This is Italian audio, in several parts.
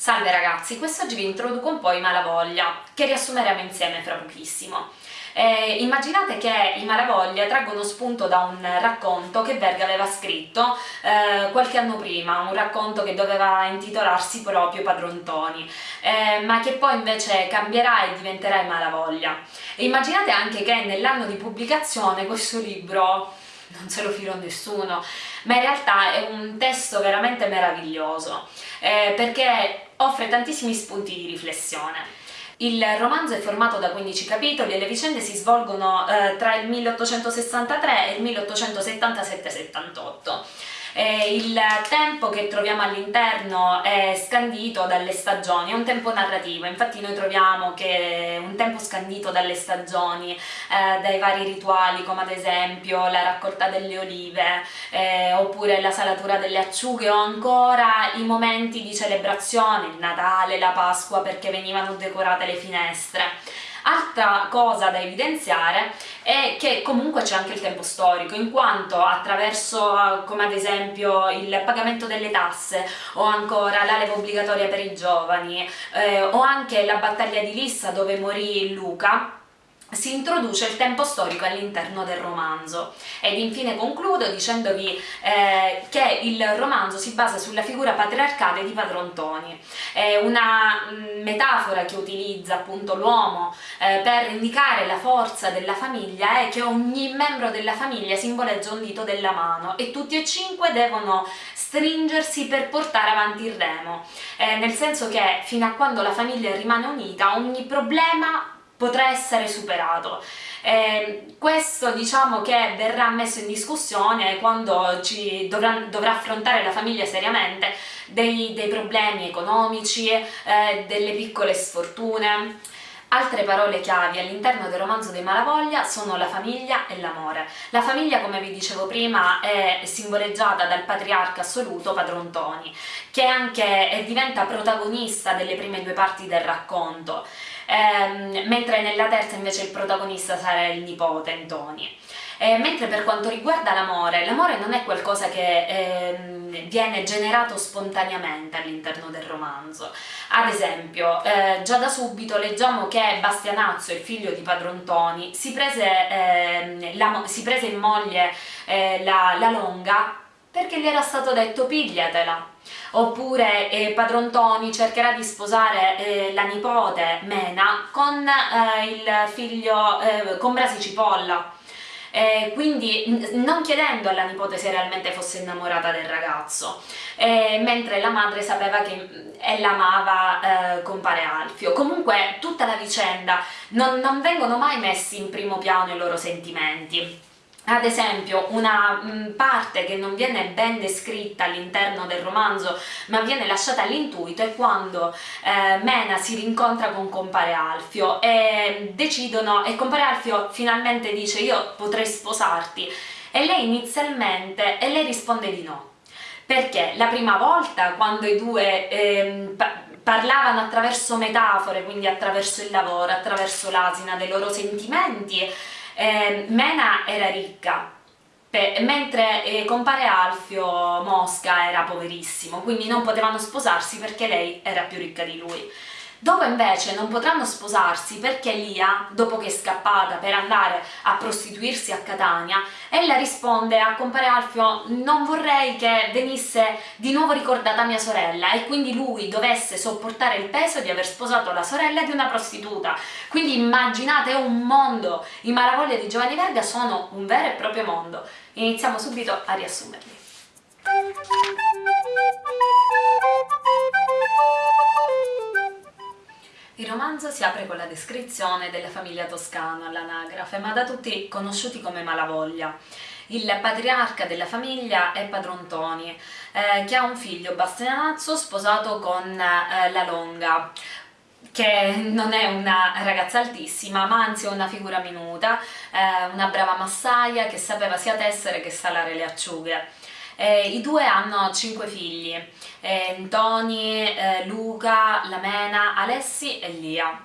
Salve ragazzi, quest'oggi vi introduco un po' i Malavoglia, che riassumeremo insieme fra pochissimo. Eh, immaginate che i Malavoglia traggono spunto da un racconto che Verga aveva scritto eh, qualche anno prima, un racconto che doveva intitolarsi proprio Padrontoni, eh, ma che poi invece cambierà e diventerà i Malavoglia. E immaginate anche che nell'anno di pubblicazione questo libro non se lo filo a nessuno, ma in realtà è un testo veramente meraviglioso, eh, perché offre tantissimi spunti di riflessione. Il romanzo è formato da 15 capitoli e le vicende si svolgono eh, tra il 1863 e il 1877-78 eh, il tempo che troviamo all'interno è scandito dalle stagioni, è un tempo narrativo, infatti noi troviamo che un tempo scandito dalle stagioni, eh, dai vari rituali come ad esempio la raccolta delle olive eh, oppure la salatura delle acciughe o ancora i momenti di celebrazione, il Natale, la Pasqua perché venivano decorate le finestre. Altra cosa da evidenziare è che comunque c'è anche il tempo storico, in quanto attraverso, come ad esempio, il pagamento delle tasse o ancora la leva obbligatoria per i giovani eh, o anche la battaglia di Lissa dove morì Luca, si introduce il tempo storico all'interno del romanzo. Ed infine concludo dicendovi eh, che il romanzo si basa sulla figura patriarcale di Padron Toni. È una mm, metafora che utilizza appunto l'uomo eh, per indicare la forza della famiglia è che ogni membro della famiglia simboleggia un dito della mano. E tutti e cinque devono stringersi per portare avanti il remo. Eh, nel senso che fino a quando la famiglia rimane unita ogni problema potrà essere superato. Eh, questo diciamo che verrà messo in discussione quando ci dovrà, dovrà affrontare la famiglia seriamente dei, dei problemi economici, eh, delle piccole sfortune. Altre parole chiavi all'interno del romanzo dei Malavoglia sono la famiglia e l'amore. La famiglia, come vi dicevo prima, è simboleggiata dal patriarca assoluto Padron Toni, che anche diventa protagonista delle prime due parti del racconto ehm, mentre nella terza invece il protagonista sarà il nipote Antoni. Eh, mentre per quanto riguarda l'amore, l'amore non è qualcosa che ehm, viene generato spontaneamente all'interno del romanzo. Ad esempio, eh, già da subito leggiamo che Bastianazzo, il figlio di Padron Toni, si eh, la, si prese in moglie eh, la, la Longa perché gli era stato detto pigliatela oppure eh, Padron Toni cercherà di sposare eh, la nipote Mena con eh, il figlio, eh, con Brasi Cipolla. Eh, quindi non chiedendo alla nipote se realmente fosse innamorata del ragazzo, eh, mentre la madre sapeva che ella amava eh, compare Alfio. Comunque tutta la vicenda non, non vengono mai messi in primo piano i loro sentimenti ad esempio una mm, parte che non viene ben descritta all'interno del romanzo ma viene lasciata all'intuito è quando eh, Mena si rincontra con compare Alfio e decidono e compare Alfio finalmente dice io potrei sposarti. E lei inizialmente e lei risponde di no. Perché la prima volta quando i due eh, parlavano attraverso metafore quindi attraverso il lavoro attraverso l'asina dei loro sentimenti eh, Mena era ricca, mentre eh, compare Alfio Mosca era poverissimo, quindi non potevano sposarsi perché lei era più ricca di lui. Dopo invece non potranno sposarsi perché Lia, dopo che è scappata per andare a prostituirsi a Catania, ella risponde a compare Alfio non vorrei che venisse di nuovo ricordata mia sorella e quindi lui dovesse sopportare il peso di aver sposato la sorella di una prostituta. Quindi immaginate un mondo, i malavoglia di Giovanni Verga sono un vero e proprio mondo. Iniziamo subito a riassumerli. Romanzo si apre con la descrizione della famiglia toscana all'anagrafe, ma da tutti conosciuti come Malavoglia. Il patriarca della famiglia è Padron Toni, eh, che ha un figlio, Bastianazzo, sposato con eh, la Longa, che non è una ragazza altissima, ma anzi una figura minuta, eh, una brava massaia che sapeva sia tessere che salare le acciughe. Eh, I due hanno cinque figli, eh, Tony, eh, Luca, Lamena, Alessi e Lia.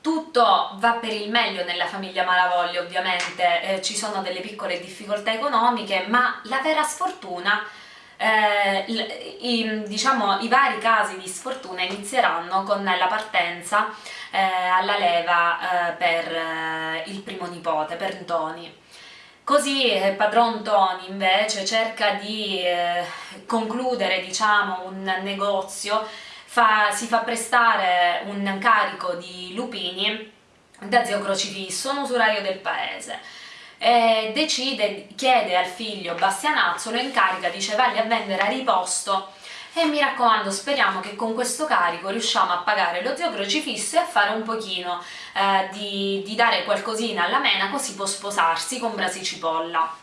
Tutto va per il meglio nella famiglia Malavoglia ovviamente, eh, ci sono delle piccole difficoltà economiche, ma la vera sfortuna eh, i, diciamo, i vari casi di sfortuna inizieranno con la partenza eh, alla leva eh, per eh, il primo nipote, per Ntoni. Così eh, padron Tony invece cerca di eh, concludere diciamo, un negozio, fa, si fa prestare un carico di lupini da zio Crocifisso, un usuraio del paese e decide, chiede al figlio Bastianazzo, lo incarica, dice valli a vendere a riposto e mi raccomando speriamo che con questo carico riusciamo a pagare lo zio crocifisso e a fare un pochino eh, di, di dare qualcosina alla mena così può sposarsi con Brasi Cipolla.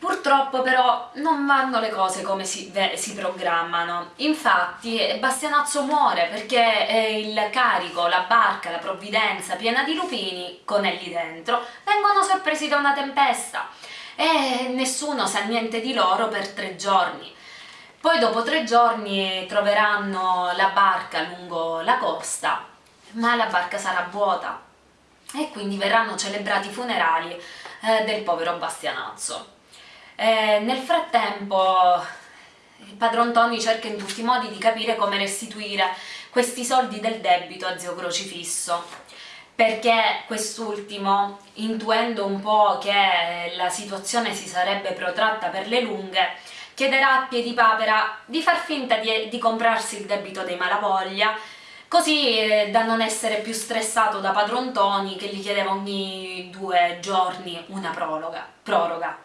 Purtroppo però non vanno le cose come si, si programmano, infatti Bastianazzo muore perché eh, il carico, la barca, la provvidenza piena di lupini, con elli dentro, vengono sorpresi da una tempesta e nessuno sa niente di loro per tre giorni. Poi dopo tre giorni troveranno la barca lungo la costa, ma la barca sarà vuota e quindi verranno celebrati i funerali eh, del povero Bastianazzo. Eh, nel frattempo il padron Tony cerca in tutti i modi di capire come restituire questi soldi del debito a zio Crocifisso perché quest'ultimo, intuendo un po' che la situazione si sarebbe protratta per le lunghe, chiederà a Piedipapera di far finta di, di comprarsi il debito dei Malavoglia così eh, da non essere più stressato da padron Tony che gli chiedeva ogni due giorni una prologa, proroga.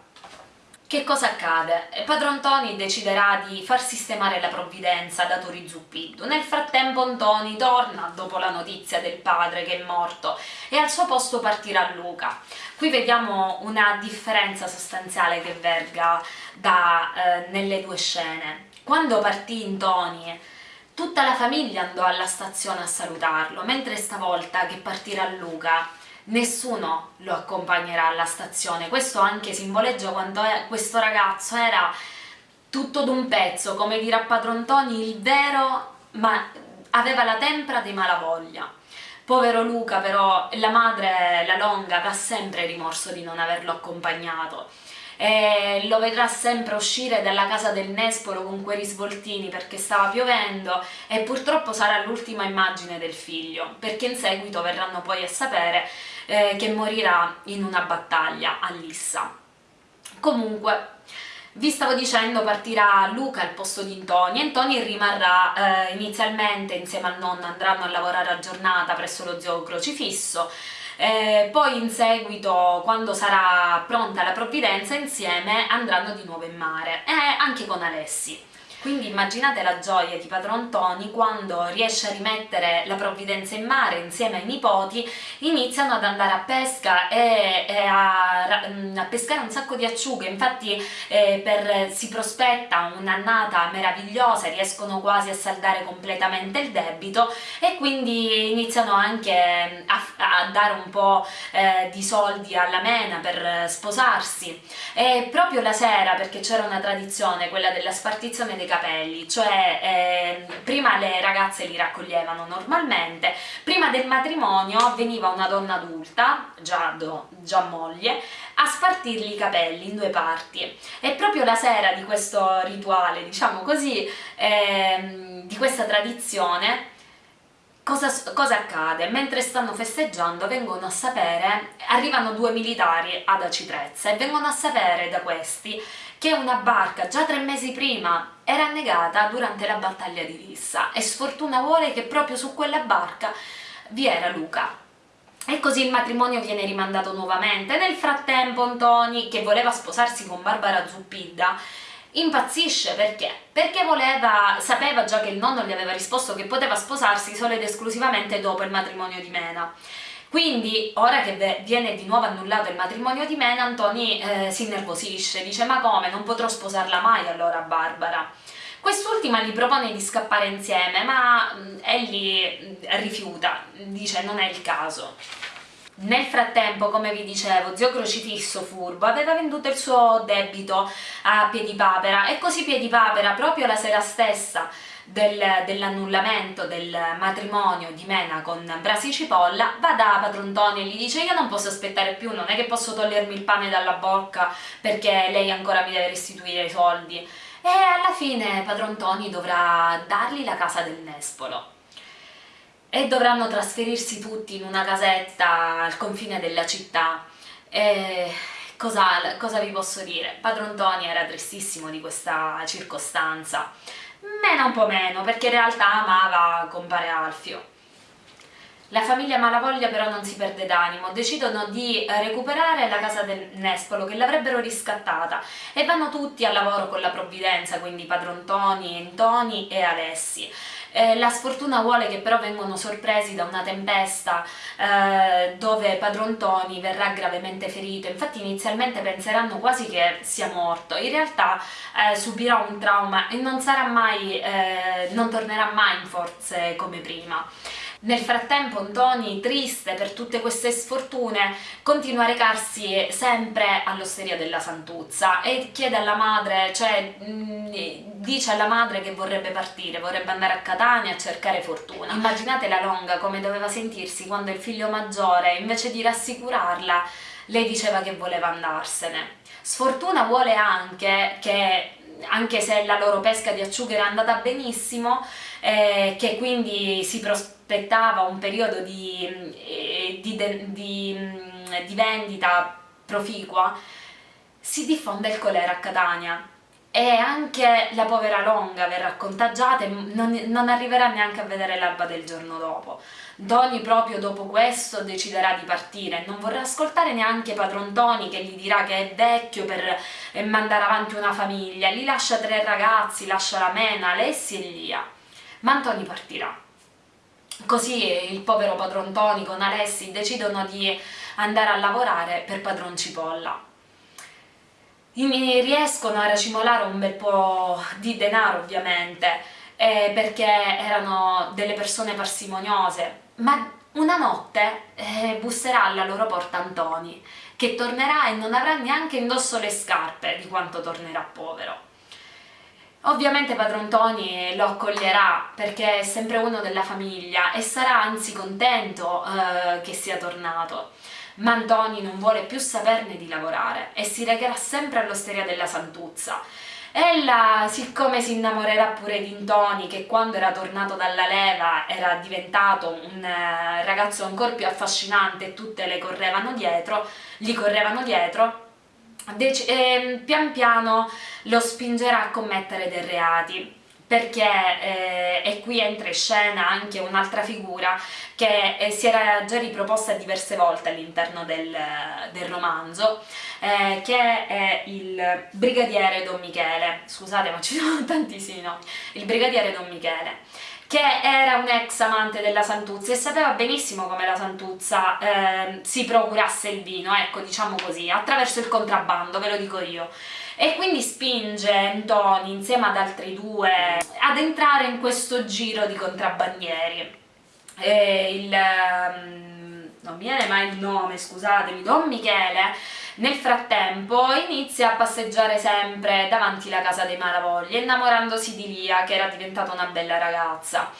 Che cosa accade? Padron Tony deciderà di far sistemare la provvidenza da Tori Zuppiddu. Nel frattempo Antoni torna dopo la notizia del padre che è morto e al suo posto partirà Luca. Qui vediamo una differenza sostanziale che verga da, eh, nelle due scene. Quando partì Antoni tutta la famiglia andò alla stazione a salutarlo, mentre stavolta che partirà Luca nessuno lo accompagnerà alla stazione, questo anche simboleggia quando questo ragazzo era tutto d'un pezzo, come dirà Padron Toni, il vero, ma aveva la tempra dei malavoglia. Povero Luca però, la madre, la Longa, avrà sempre rimorso di non averlo accompagnato e lo vedrà sempre uscire dalla casa del Nespolo con quei risvoltini perché stava piovendo e purtroppo sarà l'ultima immagine del figlio perché in seguito verranno poi a sapere eh, che morirà in una battaglia a Lissa. Comunque, vi stavo dicendo partirà Luca al posto di Antoni e Antoni rimarrà eh, inizialmente insieme al nonno, andranno a lavorare a giornata presso lo zio crocifisso, eh, poi in seguito quando sarà pronta la provvidenza insieme andranno di nuovo in mare, e anche con Alessi. Quindi immaginate la gioia di padron Tony quando riesce a rimettere la provvidenza in mare insieme ai nipoti, iniziano ad andare a pesca e, e a, a, pescare un sacco di acciughe, infatti eh, per, si prospetta un'annata meravigliosa, riescono quasi a saldare completamente il debito e quindi iniziano anche a, a dare un po' eh, di soldi alla mena per sposarsi. E proprio la sera, perché c'era una tradizione, quella della spartizione dei capelli, cioè eh, prima le ragazze li raccoglievano normalmente, prima del matrimonio veniva una donna adulta, già, do, già moglie, a spartirgli i capelli in due parti e proprio la sera di questo rituale, diciamo così, eh, di questa tradizione, Cosa, cosa, accade? Mentre stanno festeggiando vengono a sapere, arrivano due militari ad Acitrezza e vengono a sapere da questi che una barca già tre mesi prima era annegata durante la battaglia di Rissa e sfortuna vuole che proprio su quella barca vi era Luca. E così il matrimonio viene rimandato nuovamente. Nel frattempo Antoni, che voleva sposarsi con Barbara Zuppidda, impazzisce perché? Perché voleva, sapeva già che il nonno gli aveva risposto che poteva sposarsi solo ed esclusivamente dopo il matrimonio di Mena quindi, ora che viene di nuovo annullato il matrimonio di Mena, Antoni eh, si innervosisce, dice ma come, non potrò sposarla mai allora Barbara? Quest'ultima gli propone di scappare insieme, ma mm, egli mm, rifiuta, dice non è il caso. Nel frattempo, come vi dicevo, zio Crocifisso furbo aveva venduto il suo debito a Piedipapera e così Piedipapera, proprio la sera stessa del, dell'annullamento del matrimonio di Mena con Brasi Cipolla, va da padron Toni e gli dice io non posso aspettare più, non è che posso togliermi il pane dalla bocca perché lei ancora mi deve restituire i soldi. E alla fine padron Toni dovrà dargli la casa del Nespolo e dovranno trasferirsi tutti in una casetta al confine della città. E cosa, cosa vi posso dire? Padron Toni era tristissimo di questa circostanza Mena un po' meno, perché in realtà amava compare Alfio. La famiglia Malavoglia però non si perde d'animo, decidono di recuperare la casa del Nespolo che l'avrebbero riscattata e vanno tutti al lavoro con la provvidenza, quindi padron Toni, Antoni e Alessi. Eh, la sfortuna vuole che però vengono sorpresi da una tempesta eh, dove Padron Tony verrà gravemente ferito, infatti inizialmente penseranno quasi che sia morto, in realtà eh, subirà un trauma e non, mai, eh, non tornerà mai in forze come prima. Nel frattempo Antoni, triste per tutte queste sfortune, continua a recarsi sempre all'osteria della Santuzza e chiede alla madre, cioè mm, dice alla madre che vorrebbe partire, vorrebbe andare a Catania a cercare fortuna. Immaginate la Longa come doveva sentirsi quando il figlio maggiore, invece di rassicurarla, lei diceva che voleva andarsene. Sfortuna vuole anche che anche se la loro pesca di acciughe era andata benissimo, eh, che quindi si prospettava un periodo di, eh, di, di, di vendita proficua, si diffonde il colera a Catania e anche la povera Longa verrà contagiata e non, non arriverà neanche a vedere l'alba del giorno dopo. Doni proprio dopo questo deciderà di partire, non vorrà ascoltare neanche padron Toni che gli dirà che è vecchio per eh, mandare avanti una famiglia, gli lascia tre ragazzi, lascia la Mena, Alessi e Lia. Ma Antoni partirà. Così il povero padron Toni con Alessi decidono di andare a lavorare per padron Cipolla riescono a racimolare un bel po' di denaro ovviamente eh, perché erano delle persone parsimoniose ma una notte eh, busserà alla loro porta Antoni che tornerà e non avrà neanche indosso le scarpe di quanto tornerà povero Ovviamente padron Toni lo accoglierà perché è sempre uno della famiglia e sarà anzi contento eh, che sia tornato ma Antoni non vuole più saperne di lavorare e si recherà sempre all'osteria della Santuzza. Ella, siccome si innamorerà pure di Antoni, che quando era tornato dalla leva era diventato un eh, ragazzo ancora più affascinante e tutte le correvano dietro, gli correvano dietro, e ehm, pian piano lo spingerà a commettere dei reati perché eh, e qui entra in scena anche un'altra figura che eh, si era già riproposta diverse volte all'interno del, del, romanzo, eh, che è il brigadiere Don Michele, scusate ma ci sono tantissimi nomi, il brigadiere Don Michele, che era un ex amante della Santuzza e sapeva benissimo come la Santuzza eh, si procurasse il vino, ecco diciamo così, attraverso il contrabbando, ve lo dico io e quindi spinge Antoni insieme ad altri due ad entrare in questo giro di contrabbandieri. E il, um, non viene mai il nome, scusatemi, Don Michele nel frattempo inizia a passeggiare sempre davanti alla casa dei Malavoglia, innamorandosi di Lia, che era diventata una bella ragazza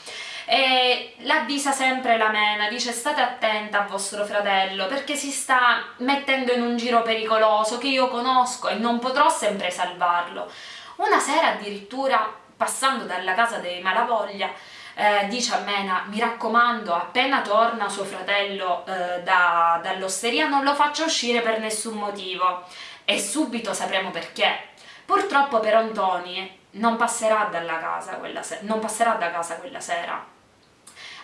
e l'avvisa sempre la Mena, dice state attenta a vostro fratello perché si sta mettendo in un giro pericoloso che io conosco e non potrò sempre salvarlo. Una sera addirittura, passando dalla casa dei Malavoglia, eh, dice a Mena, mi raccomando, appena torna suo fratello eh, da, dall'osteria non lo faccia uscire per nessun motivo e subito sapremo perché. Purtroppo per Antoni non passerà, casa non passerà da casa quella sera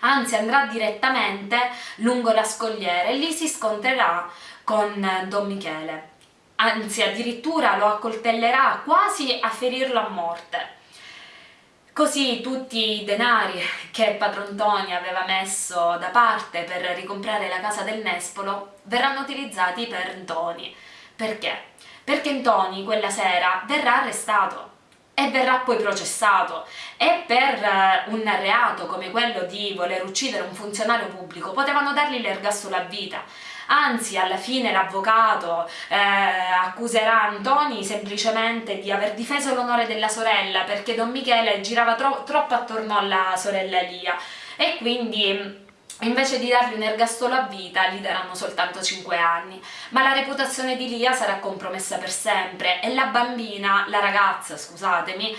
anzi andrà direttamente lungo la scogliera e lì si scontrerà con Don Michele, anzi addirittura lo accoltellerà quasi a ferirlo a morte. Così tutti i denari che padron Toni aveva messo da parte per ricomprare la casa del Nespolo verranno utilizzati per Ntoni. Perché? Perché Ntoni quella sera verrà arrestato e verrà poi processato. E per eh, un reato come quello di voler uccidere un funzionario pubblico potevano dargli l'ergastolo a vita. Anzi alla fine l'avvocato eh, accuserà Antoni semplicemente di aver difeso l'onore della sorella perché Don Michele girava tro troppo attorno alla sorella Lia e quindi invece di dargli un ergastolo a vita gli daranno soltanto 5 anni, ma la reputazione di Lia sarà compromessa per sempre e la bambina, la ragazza scusatemi,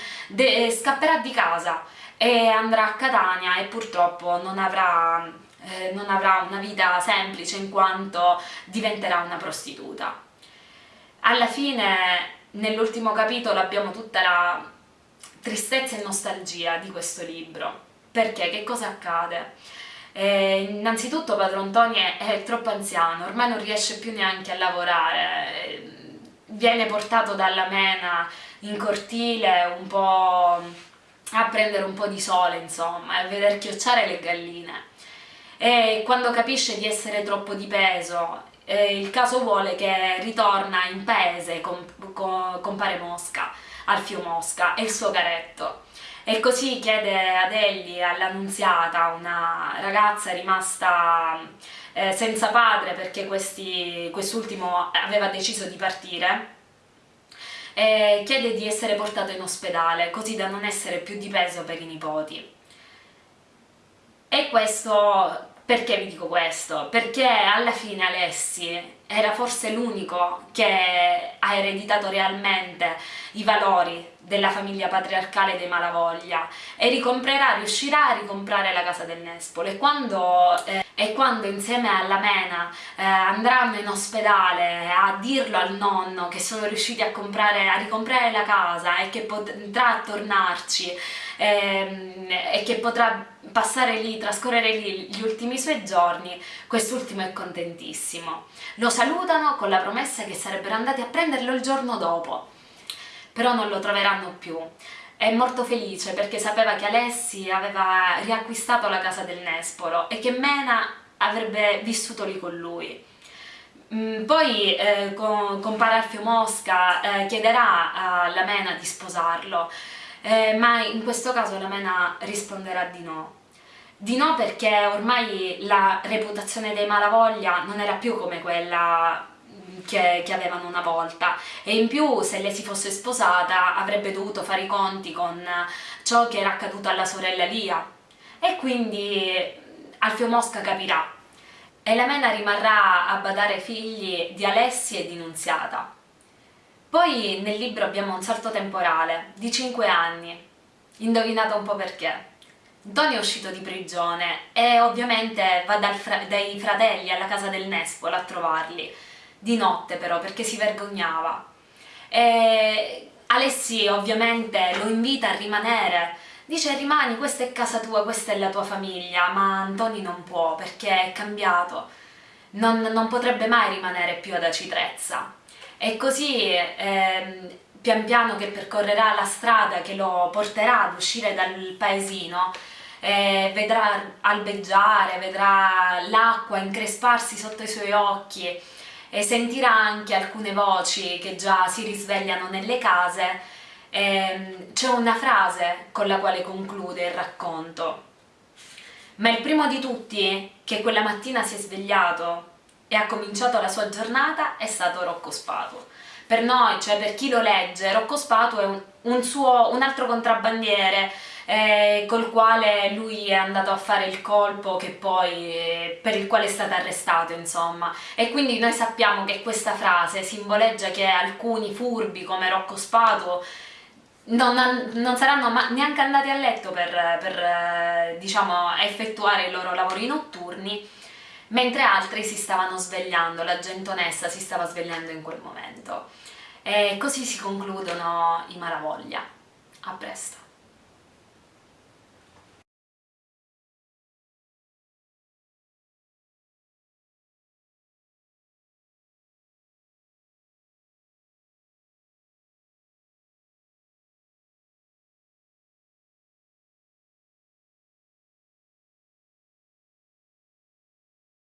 scapperà di casa e andrà a Catania e purtroppo non avrà, eh, non avrà una vita semplice in quanto diventerà una prostituta. Alla fine nell'ultimo capitolo abbiamo tutta la tristezza e nostalgia di questo libro, perché che cosa accade? Eh, innanzitutto Padron Tony è, è, troppo anziano, ormai non riesce più neanche a lavorare, eh, viene portato dalla mena in cortile un po' a prendere un po' di sole, insomma, a veder chiocciare le galline. E quando capisce di essere troppo di peso, eh, il caso vuole che ritorna in paese con, con compare Mosca, Alfio Mosca e il suo caretto e così chiede ad Ellie, all'annunziata, una ragazza rimasta eh, senza padre perché quest'ultimo aveva deciso di partire, e chiede di essere portato in ospedale così da non essere più di peso per i nipoti. E questo perché vi dico questo? Perché alla fine Alessi era forse l'unico che ha ereditato realmente i valori della famiglia patriarcale dei Malavoglia e ricomprerà, riuscirà a ricomprare la casa del Nespolo e quando, eh, e quando insieme alla Mena eh, andranno in ospedale a dirlo al nonno che sono riusciti a, comprare, a ricomprare la casa e che potrà tornarci ehm, e che potrà passare lì, trascorrere lì gli ultimi suoi giorni, quest'ultimo è contentissimo. Lo salutano con la promessa che sarebbero andati a prenderlo il giorno dopo, però non lo troveranno più. È molto felice perché sapeva che Alessi aveva riacquistato la casa del Nespolo e che Mena avrebbe vissuto lì con lui. Mm, poi eh, con, compare Alfio Mosca eh, chiederà alla Mena di sposarlo eh, ma in questo caso la Mena risponderà di no. Di no perché ormai la reputazione dei Malavoglia non era più come quella che, che, avevano una volta. E in più se lei si fosse sposata avrebbe dovuto fare i conti con ciò che era accaduto alla sorella Lia. E quindi Alfio Mosca capirà. E la Mena rimarrà a badare figli di Alessi e di Nunziata. Poi nel libro abbiamo un salto temporale di 5 anni, indovinate un po' perché. Antonio è uscito di prigione e ovviamente va fra dai fratelli alla casa del Nespolo a trovarli, di notte però perché si vergognava. E Alessi ovviamente lo invita a rimanere, dice rimani, questa è casa tua, questa è la tua famiglia, ma Antoni non può perché è cambiato, non, non potrebbe mai rimanere più ad Acitrezza. E così ehm, pian piano che percorrerà la strada che lo porterà ad uscire dal paesino eh, vedrà albeggiare, vedrà l'acqua incresparsi sotto i suoi occhi e sentirà anche alcune voci che già si risvegliano nelle case. Eh, c'è una frase con la quale conclude il racconto. Ma il primo di tutti che quella mattina si è svegliato e ha cominciato la sua giornata è stato Rocco Spatu. Per noi, cioè per chi lo legge, Rocco Spatu è un, un, suo, un altro contrabbandiere eh, col quale lui è andato a fare il colpo poi, eh, per il quale è stato arrestato insomma e quindi noi sappiamo che questa frase simboleggia che alcuni furbi come Rocco Spatu non, non saranno neanche andati a letto per, per eh, diciamo, effettuare i loro lavori notturni mentre altri si stavano svegliando, la gente onesta si stava svegliando in quel momento. E così si concludono i Malavoglia. A presto!